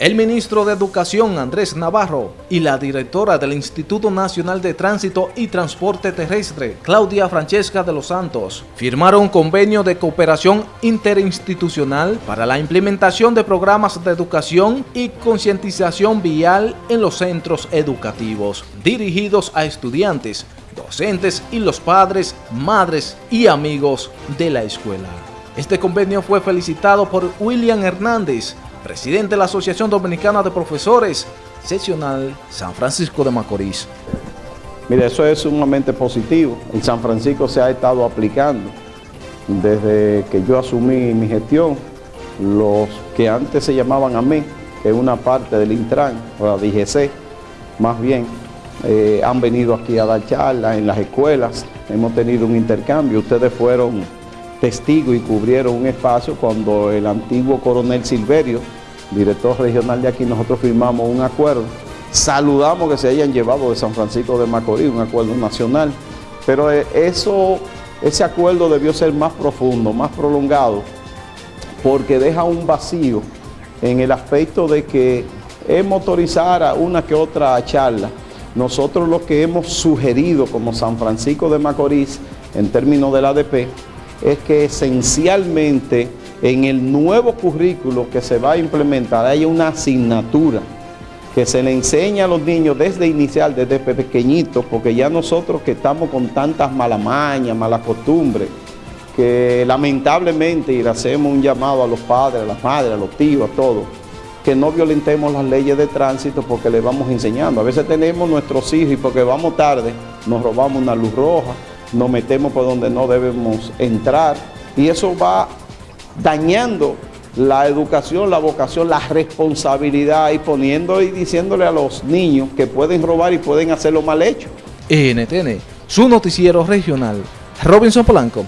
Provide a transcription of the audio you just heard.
El ministro de Educación, Andrés Navarro, y la directora del Instituto Nacional de Tránsito y Transporte Terrestre, Claudia Francesca de los Santos, firmaron un convenio de cooperación interinstitucional para la implementación de programas de educación y concientización vial en los centros educativos, dirigidos a estudiantes, docentes y los padres, madres y amigos de la escuela. Este convenio fue felicitado por William Hernández, presidente de la Asociación Dominicana de Profesores, seccional San Francisco de Macorís. Mire, eso es sumamente positivo. En San Francisco se ha estado aplicando desde que yo asumí mi gestión, los que antes se llamaban AME, que es una parte del Intran, o la DGC, más bien, eh, han venido aquí a dar charlas en las escuelas, hemos tenido un intercambio, ustedes fueron testigo y cubrieron un espacio cuando el antiguo coronel Silverio, director regional de aquí, nosotros firmamos un acuerdo. Saludamos que se hayan llevado de San Francisco de Macorís, un acuerdo nacional, pero eh, eso, ese acuerdo debió ser más profundo, más prolongado, porque deja un vacío en el aspecto de que es motorizar una que otra charla. Nosotros lo que hemos sugerido como San Francisco de Macorís, en términos del ADP, es que esencialmente en el nuevo currículo que se va a implementar hay una asignatura que se le enseña a los niños desde inicial, desde pequeñitos, porque ya nosotros que estamos con tantas malamañas, malas costumbres, que lamentablemente, y le hacemos un llamado a los padres, a las madres, a los tíos, a todos, que no violentemos las leyes de tránsito porque le vamos enseñando. A veces tenemos nuestros hijos y porque vamos tarde, nos robamos una luz roja, nos metemos por donde no debemos entrar y eso va dañando la educación, la vocación, la responsabilidad y poniendo y diciéndole a los niños que pueden robar y pueden hacerlo mal hecho. NTN, su noticiero regional, Robinson Polanco.